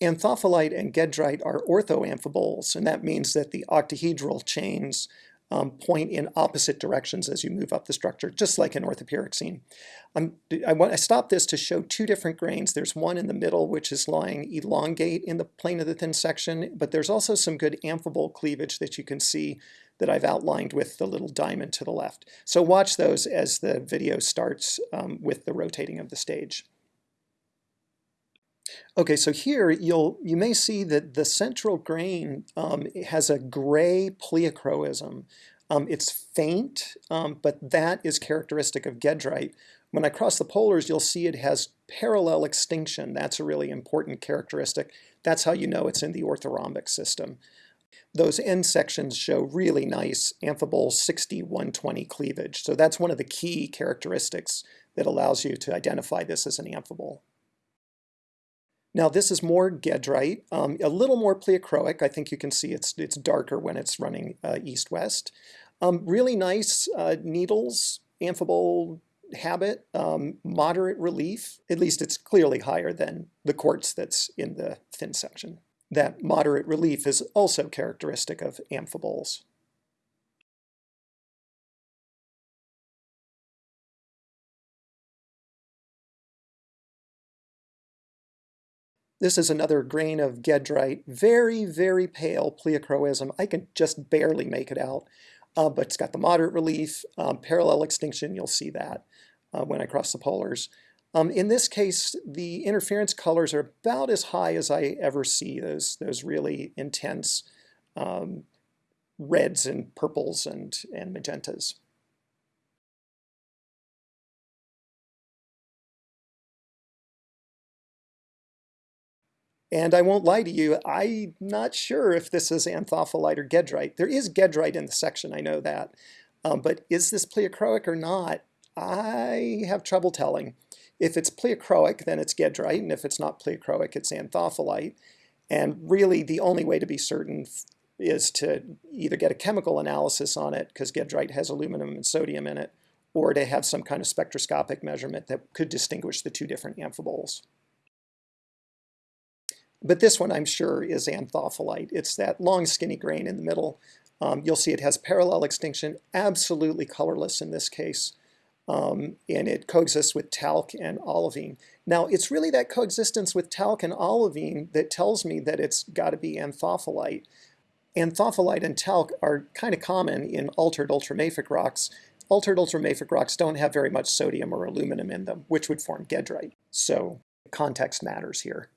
Anthophyllite and Gedrite are orthoamphiboles, and that means that the octahedral chains um, point in opposite directions as you move up the structure, just like an orthopyroxene. I, want, I this to show two different grains. There's one in the middle, which is lying elongate in the plane of the thin section, but there's also some good amphibole cleavage that you can see that I've outlined with the little diamond to the left. So watch those as the video starts um, with the rotating of the stage. Okay, so here you'll you may see that the central grain um, has a gray pleochroism. Um, it's faint, um, but that is characteristic of Gedrite. When I cross the polars, you'll see it has parallel extinction. That's a really important characteristic. That's how you know it's in the orthorhombic system. Those end sections show really nice amphibole 60-120 cleavage. So that's one of the key characteristics that allows you to identify this as an amphibole. Now this is more Gedrite, um, a little more pleochroic. I think you can see it's, it's darker when it's running uh, east-west. Um, really nice uh, needles, amphibole habit, um, moderate relief. At least it's clearly higher than the quartz that's in the thin section. That moderate relief is also characteristic of amphiboles. This is another grain of Gedrite, very, very pale pleochroism. I can just barely make it out, uh, but it's got the moderate relief, um, parallel extinction, you'll see that uh, when I cross the polars. Um, in this case, the interference colors are about as high as I ever see, those, those really intense um, reds and purples and, and magentas. And I won't lie to you, I'm not sure if this is anthophyllite or gedrite. There is gedrite in the section, I know that. Um, but is this pleochroic or not? I have trouble telling. If it's pleochroic, then it's gedrite, and if it's not pleochroic, it's anthophyllite. And really, the only way to be certain is to either get a chemical analysis on it, because gedrite has aluminum and sodium in it, or to have some kind of spectroscopic measurement that could distinguish the two different amphiboles. But this one I'm sure is anthophyllite. It's that long skinny grain in the middle. Um, you'll see it has parallel extinction, absolutely colorless in this case. Um, and it coexists with talc and olivine. Now, it's really that coexistence with talc and olivine that tells me that it's got to be anthophyllite. Anthophyllite and talc are kind of common in altered ultramafic rocks. Altered ultramafic rocks don't have very much sodium or aluminum in them, which would form gedrite. So context matters here.